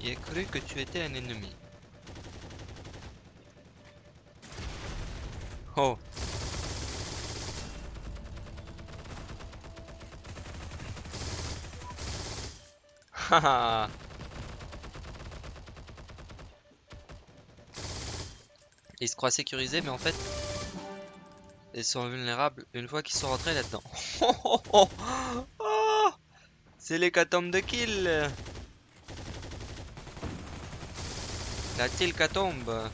Il a cru que tu étais un ennemi. Oh. Haha. Ils se croient sécurisés, mais en fait, ils sont vulnérables une fois qu'ils sont rentrés là-dedans. Oh, oh, oh. Oh C'est l'hécatombe de kill Да только томба.